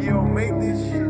Yo, make this shit.